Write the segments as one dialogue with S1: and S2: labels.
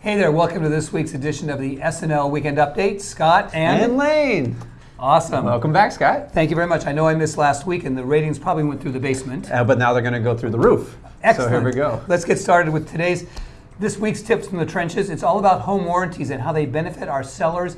S1: Hey there, welcome to this week's edition of the SNL Weekend Update. Scott and,
S2: And Lane.
S1: awesome.
S2: Welcome back, Scott.
S1: Thank you very much. I know I missed last week and the ratings probably went through the basement.
S2: Uh, but now they're going to go through the roof.
S1: Excellent.
S2: So here we go.
S1: Let's get started with today's this week's tips from the trenches. It's all about home warranties and how they benefit our sellers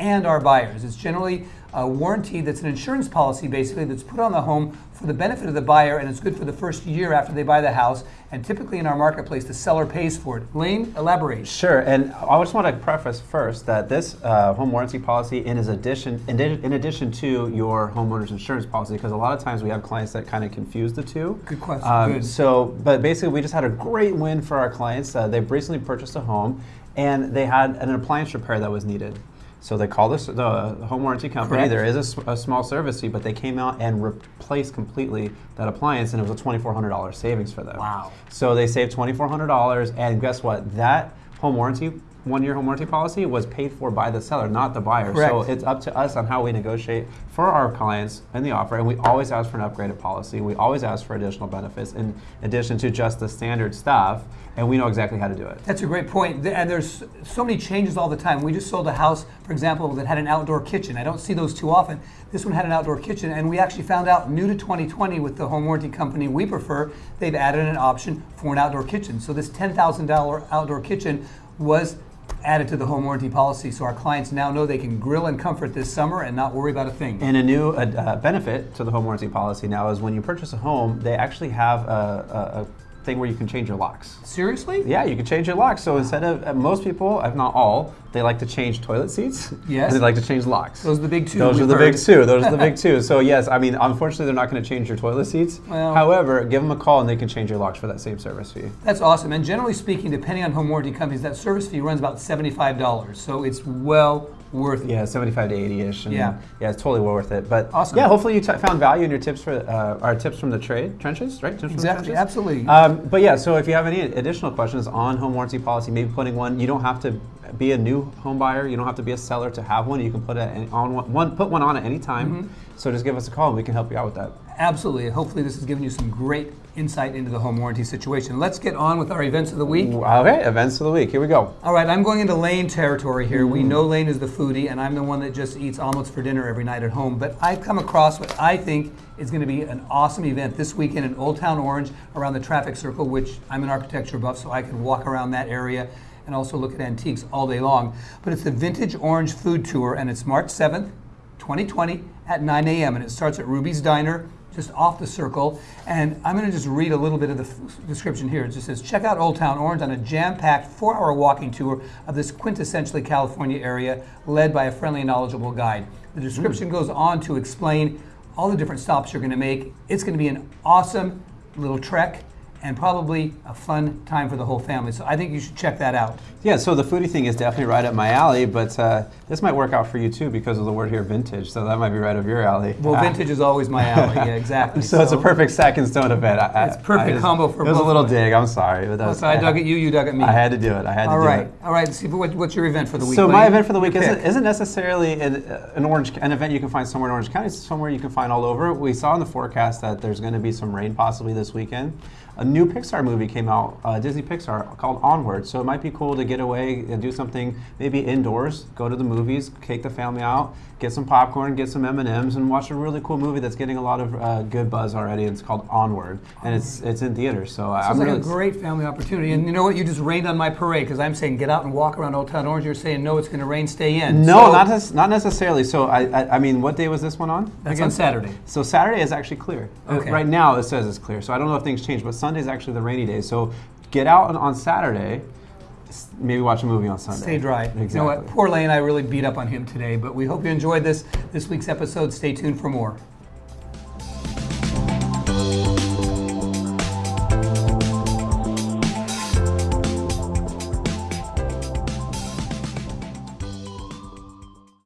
S1: and our buyers. It's generally a warranty that's an insurance policy basically that's put on the home for the benefit of the buyer and it's good for the first year after they buy the house and typically in our marketplace the seller pays for it. Lane, elaborate.
S2: Sure, and I just want to preface first that this uh, home warranty policy in, addition, in, in addition to your homeowner's insurance policy, because a lot of times we have clients that kind of confuse the two.
S1: Good question.
S2: Um,
S1: Good.
S2: So, but basically, we just had a great win for our clients. Uh, they've recently purchased a home, and they had an appliance repair that was needed. So they called this the home warranty company.
S1: Correct.
S2: There is a small service fee, but they came out and replaced completely that appliance, and it was a twenty-four hundred dollars savings for them.
S1: Wow.
S2: So they saved twenty-four hundred dollars, and guess what? That home warranty, one-year home warranty policy, was paid for by the seller, not the buyer. So it's up to us on how we negotiate for our clients in the offer, and we always ask for an upgraded policy. We always ask for additional benefits in addition to just the standard stuff, and we know exactly how to do it.
S1: That's a great point. And there's so many changes all the time. We just sold a house, for example, that had an outdoor kitchen. I don't see those too often. This one had an outdoor kitchen, and we actually found out new to 2020 with the home warranty company we prefer, they've added an option for an outdoor kitchen. So this $10,000 outdoor kitchen was added to the home warranty policy. So our clients now know they can grill and comfort this summer and not worry about a thing.
S2: And a new uh, uh, benefit to the home warranty policy now is when you purchase a home, they actually have a, a, a thing where you can change your locks.
S1: Seriously?
S2: Yeah, you can change your locks. So instead of uh, most people, if not all, they like to change toilet seats.
S1: Yes.
S2: And they like to change locks.
S1: Those are the big two
S2: Those are the
S1: heard.
S2: big two. Those are the big two. So yes, I mean, unfortunately, they're not going to change your toilet seats.
S1: Well-
S2: However, give them a call and they can change your locks for that same service fee.
S1: That's awesome. And generally speaking, depending on home warranty companies, that service fee runs about $75. So it's well worth it.
S2: Yeah, 75 to 80-ish.
S1: Yeah.
S2: Yeah, it's totally well worth it. But
S1: Awesome.
S2: yeah, hopefully you t- found value in your tips for uh, our tips from the trade trenches, right? Tips from
S1: Exactly,
S2: trenches?
S1: absolutely.
S2: Um, but yeah, so if you have any additional questions on home warranty policy, maybe putting one, you don't have to be a new home buyer. You don't have to be a seller to have one. You can put it on one, one put one on at any time.
S1: Mm-hmm.
S2: So just give us a call and we can help you out with that.
S1: Absolutely. Hopefully, this has given you some great insight into the home warranty situation. Let's get on with our events of the week.
S2: Okay, events of the week. Here we go.
S1: All right, I'm going into Lane territory here. We know Lane is the foodie, and I'm the one that just eats omelets for dinner every night at home. But I've come across what I think is going to be an awesome event this weekend in Old Town Orange around the traffic circle, which I'm an architecture buff, so I can walk around that area and also look at antiques all day long. But it's the Vintage Orange Food Tour, and it's March 7th, 2020 at 9 a.m. and it starts at Ruby's Diner just off the circle. And I'm going to just read a little bit of the description here. It just says, check out Old Town Orange on a jam-packed four-hour walking tour of this quintessentially California area led by a friendly and knowledgeable guide. The description mm. goes on to explain all the different stops you're going to make. It's going to be an awesome little trek and probably a fun time for the whole family. So I think you should check that out.
S2: Yeah, so the foodie thing is definitely right up my alley, but uh, this might work out for you too because of the word here, vintage. So that might be right up your alley.
S1: Well,
S2: Ah.
S1: vintage is always my alley. Yeah, exactly.
S2: So, it's a perfect second stone event. I, I-
S1: It's perfect
S2: I just-
S1: combo for
S2: It was a little dig. I'm sorry, but that was,
S1: So I dug at you, you dug at me.
S2: I had to do it. I had
S1: All
S2: to do
S1: right,
S2: it.
S1: all right. Steve, what, what's your event for the week?
S2: So my event for the week isn't, isn't necessarily an, an orange an event you can find somewhere in Orange County. It's somewhere you can find all over. We saw in the forecast that there's going to be some rain possibly this weekend. A new Pixar movie came out, uh, Disney Pixar, called Onward. So it might be cool to get away and do something maybe indoors. Go to the movies, take the family out, get some popcorn, get some M and watch a really cool movie that's getting a lot of uh, good buzz already. It's called Onward, and it's it's in theaters. So I'm
S1: like
S2: really
S1: a great family opportunity. And you know what? You just rained on my parade because I'm saying get out and walk around Old Town Orange. You're saying no, it's going to rain, stay in.
S2: no,
S1: So-
S2: not not necessarily. So I, I I mean, what day was this one on?
S1: That's
S2: again?
S1: on Saturday.
S2: So Saturday is actually clear. Uh,
S1: Okay.
S2: Right now it says it's clear. So I don't know if things change, but Sunday is actually the rainy day. So get out on, on Saturday. Maybe watch a movie on Sunday.
S1: Stay dry.
S2: Exactly.
S1: You know what? Poor Lane, I really beat up on him today, but we hope you enjoyed this this week's episode. Stay tuned for more.